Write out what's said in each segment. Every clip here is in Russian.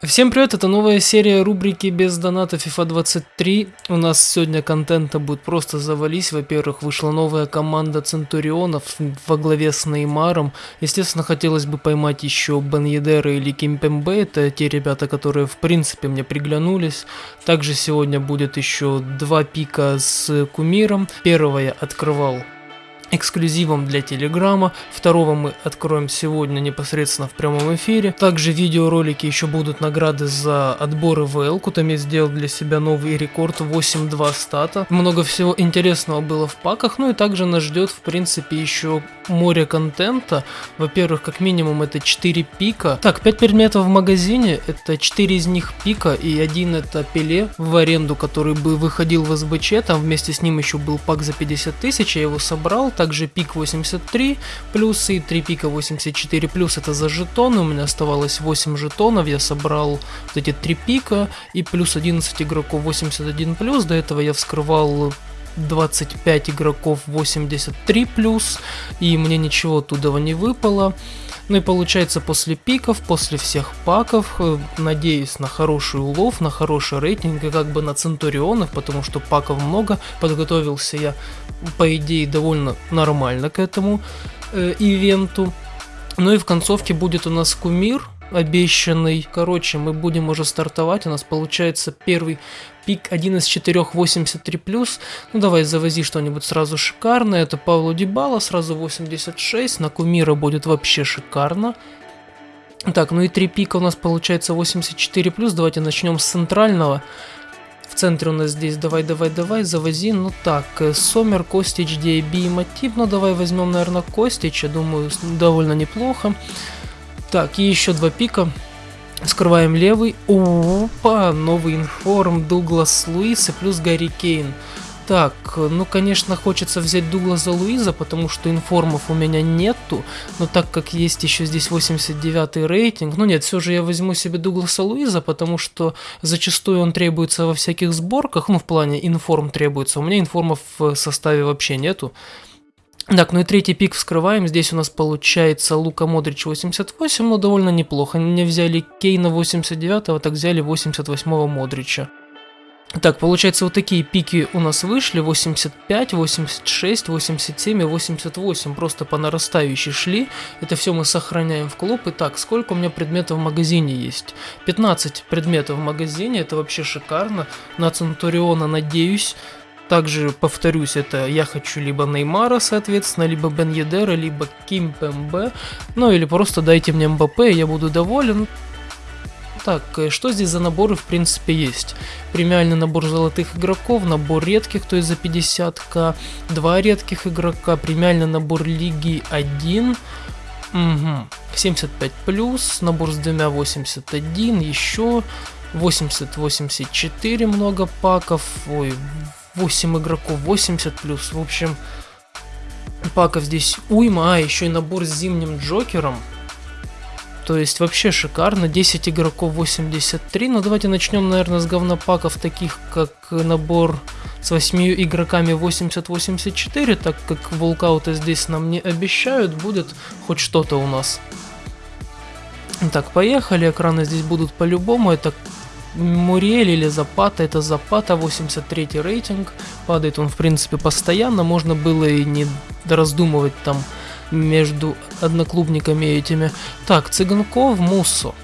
Всем привет, это новая серия рубрики без доната FIFA 23. У нас сегодня контента будет просто завались. Во-первых, вышла новая команда Центурионов во главе с Неймаром. Естественно, хотелось бы поймать еще Бен Едера или Кимпембе. Это те ребята, которые в принципе мне приглянулись. Также сегодня будет еще два пика с Кумиром. Первого я открывал эксклюзивом для Телеграма. Второго мы откроем сегодня непосредственно в прямом эфире. Также видеоролики еще будут награды за отборы в Элку. Там я сделал для себя новый рекорд 8-2 стата. Много всего интересного было в паках. Ну и также нас ждет в принципе еще море контента. Во-первых, как минимум это 4 пика. Так, 5 предметов в магазине. Это 4 из них пика и один это пеле в аренду, который бы выходил в СБЧ. Там вместе с ним еще был пак за 50 тысяч. Я его собрал также пик 83 плюс и 3 пика 84 плюс это за жетоны, у меня оставалось 8 жетонов, я собрал вот эти 3 пика и плюс 11 игроков 81 плюс, до этого я вскрывал 25 игроков 83 плюс, и мне ничего оттуда не выпало. Ну и получается после пиков, после всех паков, э, надеюсь на хороший улов, на хороший рейтинг и как бы на Центурионов, потому что паков много, подготовился я по идее довольно нормально к этому э, ивенту. Ну и в концовке будет у нас кумир, обещанный. Короче, мы будем уже стартовать. У нас получается первый пик 1 из 4 83+. Ну давай завози что-нибудь сразу шикарное. Это Павло Дибала, сразу 86. На Кумира будет вообще шикарно. Так, ну и 3 пика у нас получается 84+. Давайте начнем с центрального. В центре у нас здесь давай, давай, давай, завози. Ну так, э, Сомер, Костич, DB и Мотив. Ну давай возьмем, наверное, Костич. Я думаю, довольно неплохо. Так, и еще два пика. Скрываем левый. Опа, новый информ, Дуглас Луис плюс Гарри Кейн. Так, ну конечно хочется взять Дугласа Луиза, потому что информов у меня нету, но так как есть еще здесь 89 рейтинг, ну нет, все же я возьму себе Дугласа Луиза, потому что зачастую он требуется во всяких сборках, ну в плане информ требуется, у меня информов в составе вообще нету. Так, ну и третий пик вскрываем. Здесь у нас получается Лука Модрич 88, но довольно неплохо. Не взяли Кейна 89, так взяли 88 Модрича. Так, получается, вот такие пики у нас вышли, 85, 86, 87 и 88, просто по нарастающей шли. Это все мы сохраняем в клуб. Итак, сколько у меня предметов в магазине есть? 15 предметов в магазине, это вообще шикарно. На Центуриона надеюсь. Также, повторюсь, это я хочу либо Неймара, соответственно, либо Бен Едера, либо Ким Пембе, ну или просто дайте мне МБП, я буду доволен. Так, э, что здесь за наборы в принципе есть? Премиальный набор золотых игроков, набор редких, то есть за 50к, два редких игрока, премиальный набор лиги 1, угу. 75 плюс, набор с двумя 81, еще 80-84 много паков, ой, 8 игроков, 80 плюс. В общем, паков здесь уйма. А, еще и набор с зимним Джокером. То есть вообще шикарно. 10 игроков 83. Но давайте начнем, наверное, с говнопаков, таких как набор с 8 игроками 80-84, так как волкаута здесь нам не обещают, будет хоть что-то у нас. Так, поехали, экраны здесь будут по-любому, это Муриэль или Запата, это Запата, 83 рейтинг, падает он в принципе постоянно, можно было и не раздумывать там между одноклубниками этими. Так, Цыганков, Муссо.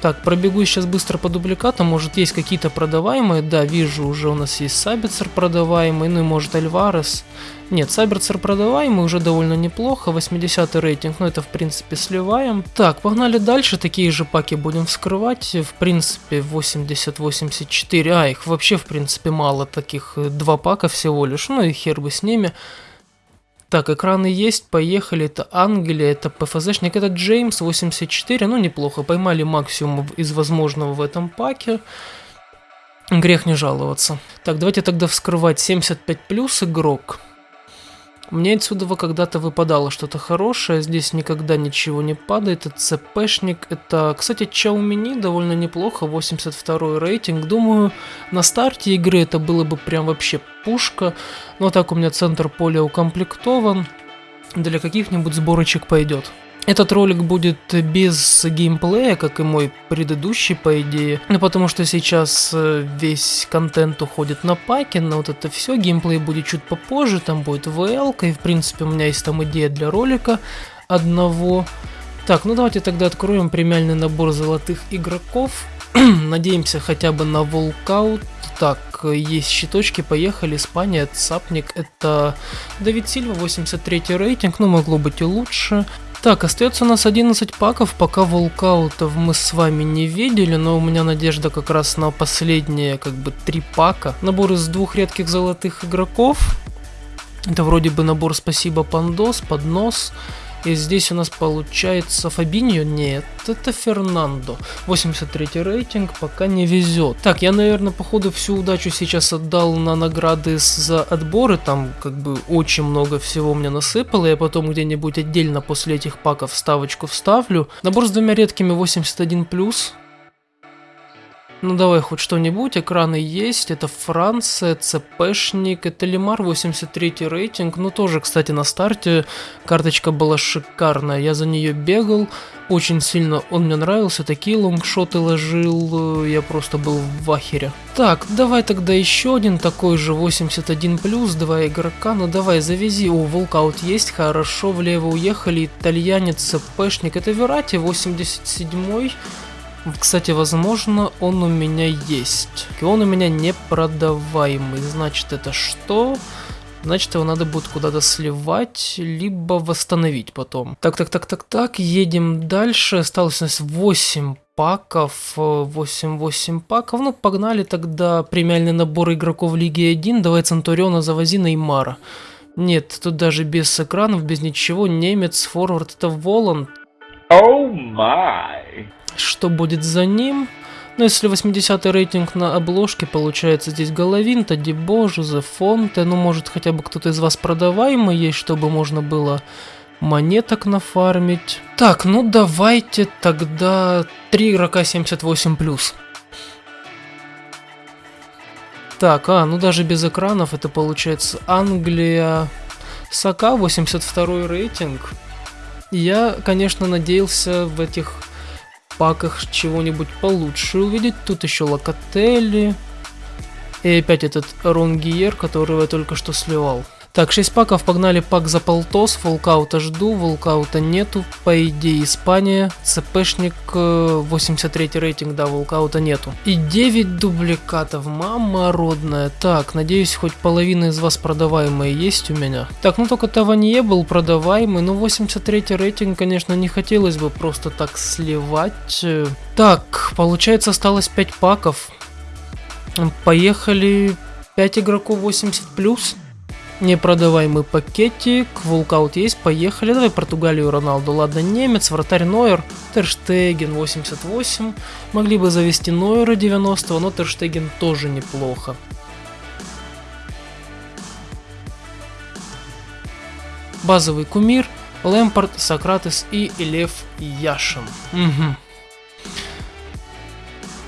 Так, пробегу сейчас быстро по дубликатам, может есть какие-то продаваемые, да, вижу, уже у нас есть Сабицер продаваемый, ну и может Альварес. Нет, Сабицер продаваемый, уже довольно неплохо, 80 рейтинг, ну это в принципе сливаем. Так, погнали дальше, такие же паки будем вскрывать, в принципе 80-84, а их вообще в принципе мало, таких два пака всего лишь, ну и хер бы с ними. Так, экраны есть, поехали. Это Англия, это ПФЗшник, это Джеймс 84. Ну, неплохо. Поймали максимум из возможного в этом паке. Грех не жаловаться. Так, давайте тогда вскрывать 75 плюс игрок. Мне отсюда когда-то выпадало что-то хорошее, здесь никогда ничего не падает, это ЦПшник, это, кстати, Чаумини довольно неплохо, 82 рейтинг, думаю, на старте игры это было бы прям вообще пушка, но так у меня центр поля укомплектован, для каких-нибудь сборочек пойдет. Этот ролик будет без геймплея, как и мой предыдущий, по идее. Ну, потому что сейчас э, весь контент уходит на паки, на вот это все. Геймплей будет чуть попозже, там будет VL, и в принципе у меня есть там идея для ролика одного. Так, ну давайте тогда откроем премиальный набор золотых игроков. Надеемся хотя бы на волкаут. Так, есть щиточки, поехали. Испания, Цапник, это Давид Сильва, 83 рейтинг, ну могло быть и лучше. Так, остается у нас 11 паков, пока волкаутов мы с вами не видели, но у меня надежда как раз на последние, как бы, три пака. Набор из двух редких золотых игроков. Это вроде бы набор «Спасибо, Пандос», «Поднос». И здесь у нас получается Фабиньо? Нет, это Фернандо. 83 рейтинг, пока не везет. Так, я, наверное, походу всю удачу сейчас отдал на награды за отборы. Там как бы очень много всего мне насыпало. Я потом где-нибудь отдельно после этих паков ставочку вставлю. Набор с двумя редкими 81+. Ну давай хоть что-нибудь, экраны есть, это Франция, ЦПшник, это Лимар 83 рейтинг, ну тоже, кстати, на старте карточка была шикарная, я за нее бегал, очень сильно он мне нравился, такие лонгшоты ложил, я просто был в ахере. Так, давай тогда еще один такой же 81 плюс, два игрока, ну давай завези, о, волкаут есть, хорошо, влево уехали, итальянец, ЦПшник, это Верати 87 кстати, возможно, он у меня есть. И он у меня не продаваемый. Значит, это что? Значит, его надо будет куда-то сливать, либо восстановить потом. Так, так, так, так, так, едем дальше. Осталось у нас 8 паков, 8-8 паков. Ну, погнали тогда премиальный набор игроков Лиги 1. Давай Центуриона завози Неймара. Нет, тут даже без экранов, без ничего. Немец, форвард, это Воланд. Oh my. Что будет за ним? Ну, если 80 рейтинг на обложке, получается здесь Головин, Тади Боже, Фонте, ну, может, хотя бы кто-то из вас продаваемый есть, чтобы можно было монеток нафармить. Так, ну давайте тогда 3 игрока 78+. Так, а, ну даже без экранов это получается Англия, Сака, 82 рейтинг. Я, конечно, надеялся в этих паках чего-нибудь получше увидеть. Тут еще Локотели. И опять этот Ронгиер, которого я только что сливал. Так, 6 паков, погнали пак за полтос, волкаута жду, волкаута нету, по идее Испания, ЦПшник, 83 э, рейтинг, да, волкаута нету. И 9 дубликатов, мама родная. Так, надеюсь, хоть половина из вас продаваемые есть у меня. Так, ну только Таванье был продаваемый, но 83 рейтинг, конечно, не хотелось бы просто так сливать. Так, получается осталось 5 паков. Поехали 5 игроков 80+. плюс. Непродаваемый пакетик, волкаут есть, поехали. Давай Португалию, Роналду. Ладно, немец, вратарь Нойер, Терштеген 88. Могли бы завести Нойера 90, но Терштеген тоже неплохо. Базовый кумир, Лэмпорт, Сократес и Лев Яшин. Угу.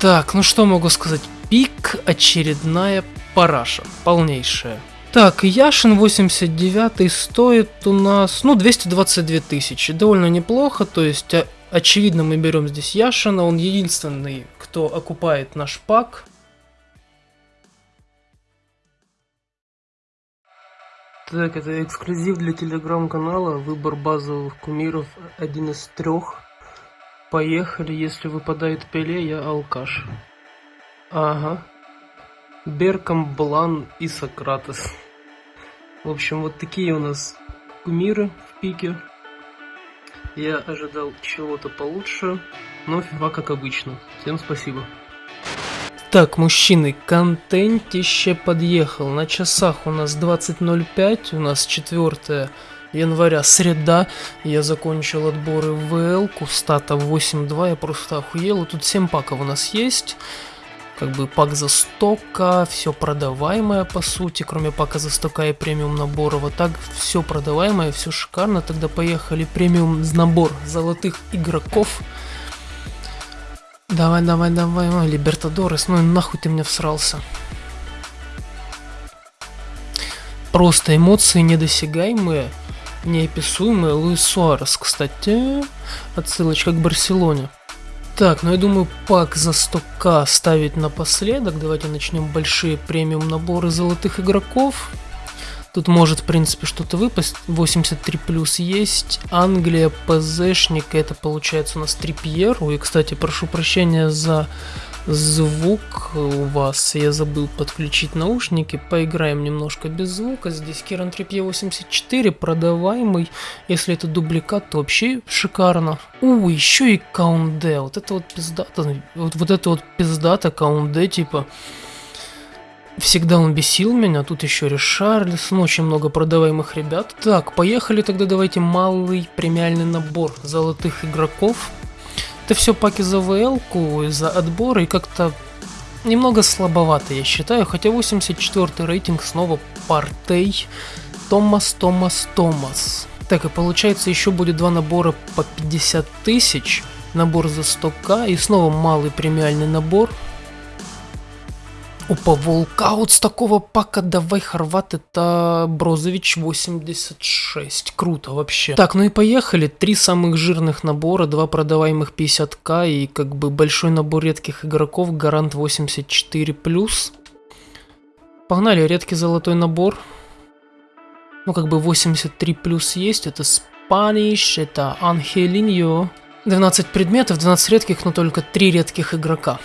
Так, ну что могу сказать? Пик очередная параша, полнейшая. Так, Яшин 89 стоит у нас, ну, 222 тысячи. Довольно неплохо, то есть, очевидно, мы берем здесь Яшина. Он единственный, кто окупает наш пак. Так, это эксклюзив для телеграм-канала. Выбор базовых кумиров один из трех. Поехали, если выпадает Пеле, я алкаш. Ага. Беркам, Блан и Сократес. В общем, вот такие у нас кумиры в пике. Я ожидал чего-то получше, но фифа как обычно. Всем спасибо. Так, мужчины, контентище подъехал. На часах у нас 20.05, у нас 4 января, среда. Я закончил отборы в ВЛ, стата 8.2, я просто охуел. И тут 7 паков у нас есть как бы пак за стока, все продаваемое по сути, кроме пака за стока и премиум набора. Вот так все продаваемое, все шикарно. Тогда поехали премиум набор золотых игроков. Давай, давай, давай, ой, Либертадорес, ну нахуй ты меня всрался. Просто эмоции недосягаемые. неописуемый Луис Суарес, кстати. Отсылочка к Барселоне. Так, ну я думаю, пак за 100к ставить напоследок. Давайте начнем большие премиум наборы золотых игроков. Тут может, в принципе, что-то выпасть. 83 плюс есть. Англия, ПЗшник. Это получается у нас Трипьер. Ой, кстати, прошу прощения за звук у вас. Я забыл подключить наушники. Поиграем немножко без звука. Здесь Керан Трипье 84, продаваемый. Если это дубликат, то вообще шикарно. У, еще и Каунде. Вот это вот пиздата. Вот, вот это вот пиздата Каунде, типа... Всегда он бесил меня, тут еще Ришарлисон, очень много продаваемых ребят. Так, поехали тогда давайте малый премиальный набор золотых игроков. Это все паки за ВЛ-ку, за отбор и как-то немного слабовато, я считаю. Хотя 84 рейтинг снова Партей. Томас, Томас, Томас. Так, и получается еще будет два набора по 50 тысяч. Набор за 100к и снова малый премиальный набор Опа, волкаут с такого пака, давай, Хорват, это Брозович 86, круто вообще. Так, ну и поехали, три самых жирных набора, два продаваемых 50к и как бы большой набор редких игроков, гарант 84+. Погнали, редкий золотой набор. Ну как бы 83 плюс есть, это Spanish, это Анхелиньо. 12 предметов, 12 редких, но только 3 редких игрока.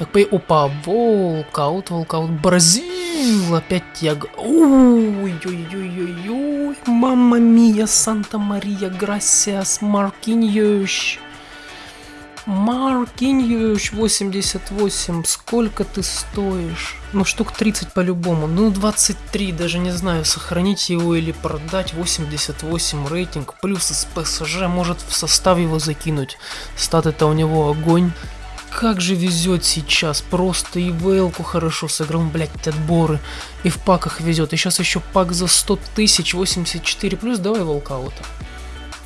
Так, по... Опа, волкаут, волкаут, Бразил, опять я... Ой-ой-ой-ой-ой, мамма мия, Санта-Мария, Грасиас, Маркиньош. Маркиньош, 88, сколько ты стоишь? Ну, штук 30 по-любому, ну, 23, даже не знаю, сохранить его или продать, 88 рейтинг, плюс из ПСЖ, может в состав его закинуть, статы-то у него огонь. Как же везет сейчас, просто и Вейлку хорошо сыграл, блять, отборы. И в паках везет. И сейчас еще пак за 100 тысяч, 84 плюс, давай волкаута.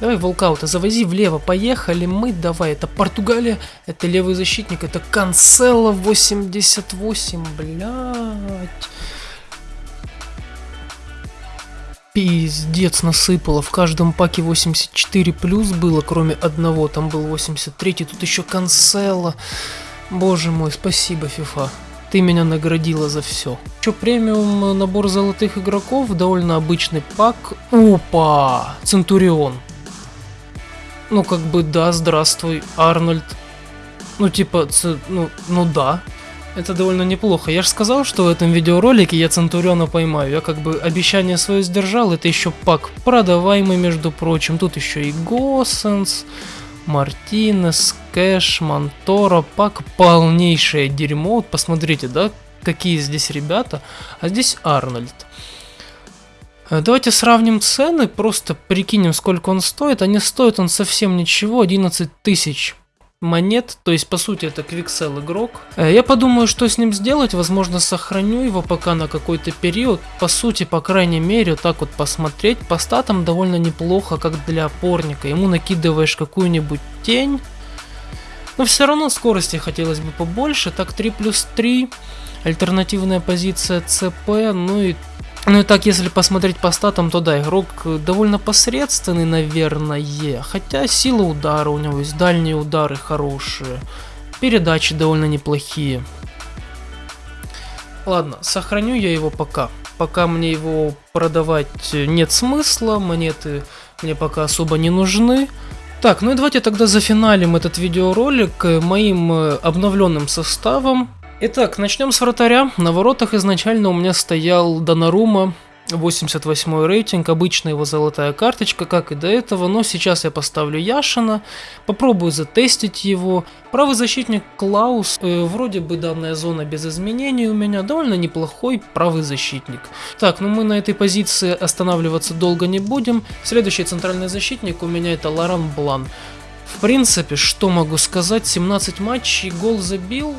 Давай волкаута, завози влево, поехали мы, давай, это Португалия, это левый защитник, это Канцело 88, блядь. Пиздец насыпало, в каждом паке 84 плюс было, кроме одного, там был 83, тут еще канцела. Боже мой, спасибо, FIFA. Ты меня наградила за все. Еще премиум набор золотых игроков, довольно обычный пак. Опа! Центурион. Ну как бы да, здравствуй, Арнольд. Ну типа, ну, ну да, это довольно неплохо. Я же сказал, что в этом видеоролике я Центуриона поймаю. Я как бы обещание свое сдержал. Это еще пак продаваемый, между прочим. Тут еще и Госсенс, Мартинес, Кэш, Монтора. Пак полнейшее дерьмо. Вот посмотрите, да, какие здесь ребята. А здесь Арнольд. Э, давайте сравним цены, просто прикинем, сколько он стоит. А не стоит он совсем ничего, 11 тысяч монет, то есть по сути это квиксел игрок. Э, я подумаю, что с ним сделать, возможно сохраню его пока на какой-то период. По сути, по крайней мере, так вот посмотреть, по статам довольно неплохо, как для опорника. Ему накидываешь какую-нибудь тень, но все равно скорости хотелось бы побольше, так 3 плюс 3, альтернативная позиция ЦП, ну и ну и так, если посмотреть по статам, то да, игрок довольно посредственный, наверное. Хотя сила удара у него есть, дальние удары хорошие. Передачи довольно неплохие. Ладно, сохраню я его пока. Пока мне его продавать нет смысла, монеты мне пока особо не нужны. Так, ну и давайте тогда зафиналим этот видеоролик моим э, обновленным составом. Итак, начнем с вратаря. На воротах изначально у меня стоял Донарума, 88 рейтинг, обычная его золотая карточка, как и до этого, но сейчас я поставлю Яшина, попробую затестить его. Правый защитник Клаус, э, вроде бы данная зона без изменений у меня, довольно неплохой правый защитник. Так, ну мы на этой позиции останавливаться долго не будем. Следующий центральный защитник у меня это Лоран Блан. В принципе, что могу сказать, 17 матчей, гол забил,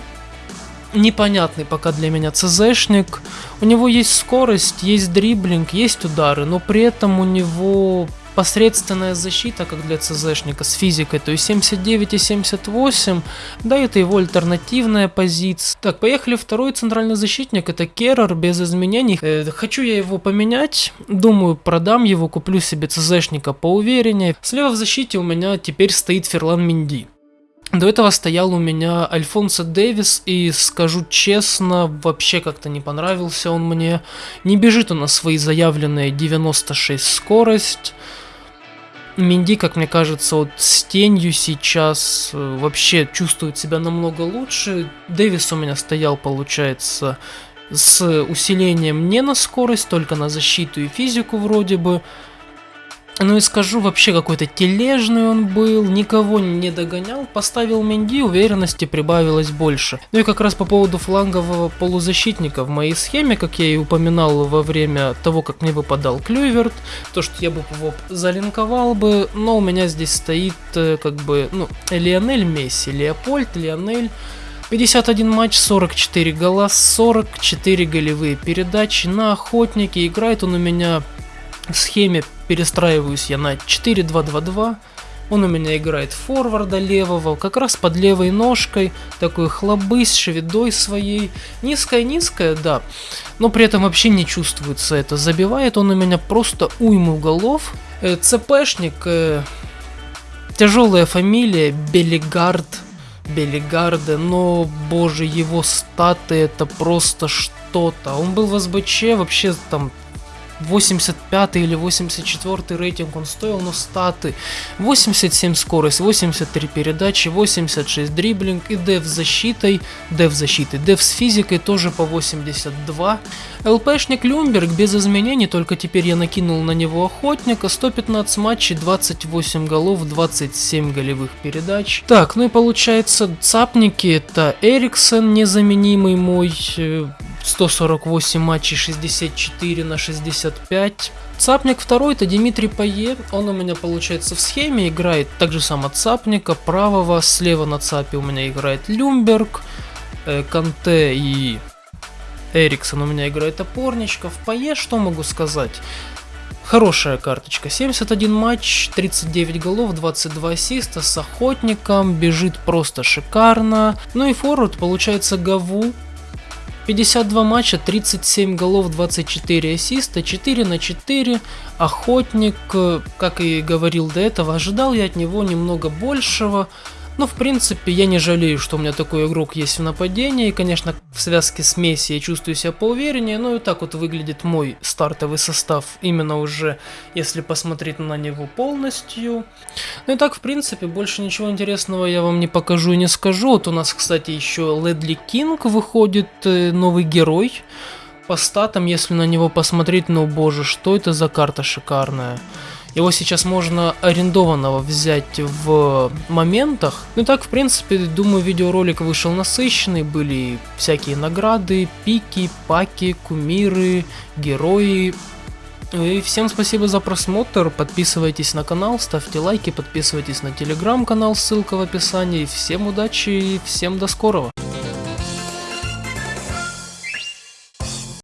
непонятный пока для меня ЦЗшник. У него есть скорость, есть дриблинг, есть удары, но при этом у него посредственная защита, как для ЦЗшника с физикой, то есть 79 и 78, да, это его альтернативная позиция. Так, поехали, второй центральный защитник, это Керрер, без изменений. Э, хочу я его поменять, думаю, продам его, куплю себе ЦЗшника поувереннее. Слева в защите у меня теперь стоит Ферлан Минди. До этого стоял у меня Альфонсо Дэвис, и скажу честно, вообще как-то не понравился он мне. Не бежит он на свои заявленные 96 скорость. Минди, как мне кажется, вот с тенью сейчас э, вообще чувствует себя намного лучше. Дэвис у меня стоял, получается, с усилением не на скорость, только на защиту и физику вроде бы. Ну и скажу, вообще какой-то тележный он был, никого не догонял, поставил Менди, уверенности прибавилось больше. Ну и как раз по поводу флангового полузащитника в моей схеме, как я и упоминал во время того, как мне выпадал Клюверт, то что я бы его залинковал бы, но у меня здесь стоит э, как бы, ну, Лионель Месси, Леопольд, Лионель... 51 матч, 44 гола, 44 голевые передачи на охотнике. Играет он у меня в схеме перестраиваюсь я на 4-2-2-2. Он у меня играет форварда левого, как раз под левой ножкой, такой хлобы с своей. Низкая-низкая, да, но при этом вообще не чувствуется это. Забивает он у меня просто уйму голов. Э, ЦПшник, э, тяжелая фамилия, Белигард, Белигарде, но, боже, его статы это просто что-то. Он был в СБЧ вообще там 85 или 84 рейтинг он стоил, но статы 87 скорость, 83 передачи, 86 дриблинг и дев с защитой, дев защитой, дев с физикой тоже по 82. ЛПшник Люмберг без изменений, только теперь я накинул на него охотника, 115 матчей, 28 голов, 27 голевых передач. Так, ну и получается цапники это Эриксон незаменимый мой, э, 148 матчей, 64 на 65. Цапник второй это Дмитрий Пае, он у меня получается в схеме играет так же само Цапника, правого, слева на Цапе у меня играет Люмберг, э, Канте и Эриксон у меня играет опорничка. В Пае что могу сказать? Хорошая карточка. 71 матч, 39 голов, 22 ассиста с охотником, бежит просто шикарно. Ну и форвард получается Гаву, 52 матча, 37 голов, 24 ассиста, 4 на 4. Охотник, э, как и говорил до этого, ожидал я от него немного большего. Но, в принципе, я не жалею, что у меня такой игрок есть в нападении. И, конечно, в связке с Месси я чувствую себя поувереннее. Но и так вот выглядит мой стартовый состав. Именно уже, если посмотреть на него полностью. Ну и так, в принципе, больше ничего интересного я вам не покажу и не скажу. Вот у нас, кстати, еще Ледли Кинг выходит, э, новый герой. По статам, если на него посмотреть, ну боже, что это за карта шикарная. Его сейчас можно арендованного взять в моментах. Ну так, в принципе, думаю, видеоролик вышел насыщенный. Были всякие награды, пики, паки, кумиры, герои. И всем спасибо за просмотр, подписывайтесь на канал, ставьте лайки, подписывайтесь на телеграм-канал, ссылка в описании. Всем удачи и всем до скорого.